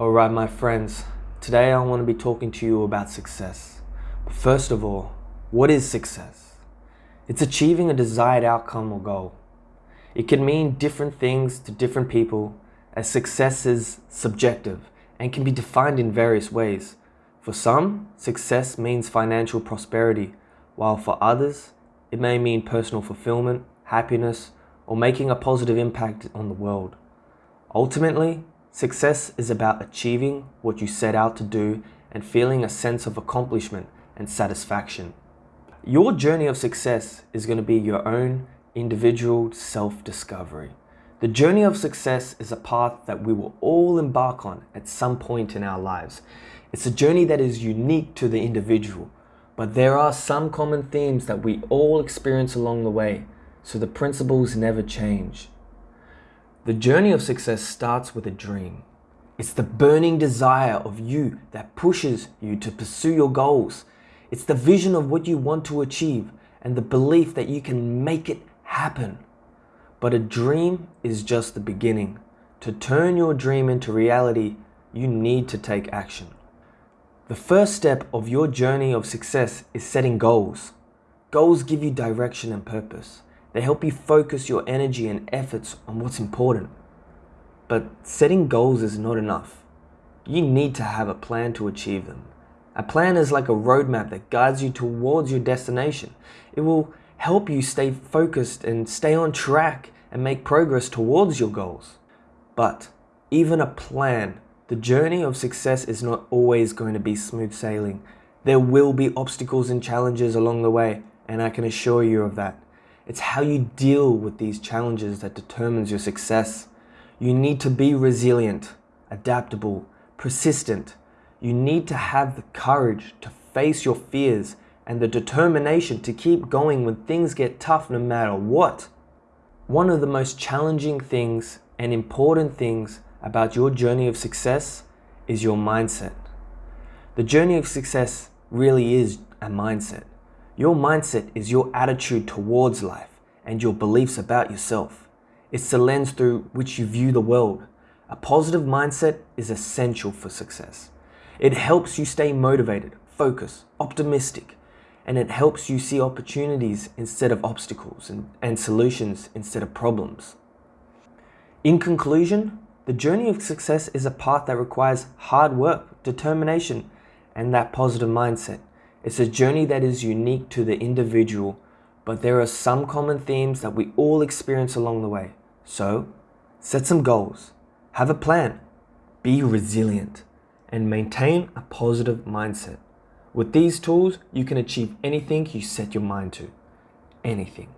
Alright my friends, today I want to be talking to you about success. But first of all, what is success? It's achieving a desired outcome or goal. It can mean different things to different people as success is subjective and can be defined in various ways. For some, success means financial prosperity, while for others, it may mean personal fulfillment, happiness, or making a positive impact on the world. Ultimately, Success is about achieving what you set out to do and feeling a sense of accomplishment and satisfaction. Your journey of success is going to be your own individual self-discovery. The journey of success is a path that we will all embark on at some point in our lives. It's a journey that is unique to the individual, but there are some common themes that we all experience along the way, so the principles never change. The journey of success starts with a dream. It's the burning desire of you that pushes you to pursue your goals. It's the vision of what you want to achieve and the belief that you can make it happen. But a dream is just the beginning. To turn your dream into reality, you need to take action. The first step of your journey of success is setting goals. Goals give you direction and purpose. They help you focus your energy and efforts on what's important. But setting goals is not enough. You need to have a plan to achieve them. A plan is like a roadmap that guides you towards your destination. It will help you stay focused and stay on track and make progress towards your goals. But even a plan, the journey of success is not always going to be smooth sailing. There will be obstacles and challenges along the way, and I can assure you of that. It's how you deal with these challenges that determines your success. You need to be resilient, adaptable, persistent. You need to have the courage to face your fears and the determination to keep going when things get tough no matter what. One of the most challenging things and important things about your journey of success is your mindset. The journey of success really is a mindset. Your mindset is your attitude towards life and your beliefs about yourself. It's the lens through which you view the world. A positive mindset is essential for success. It helps you stay motivated, focused, optimistic, and it helps you see opportunities instead of obstacles and, and solutions instead of problems. In conclusion, the journey of success is a path that requires hard work, determination, and that positive mindset. It's a journey that is unique to the individual, but there are some common themes that we all experience along the way. So, set some goals, have a plan, be resilient, and maintain a positive mindset. With these tools, you can achieve anything you set your mind to. Anything.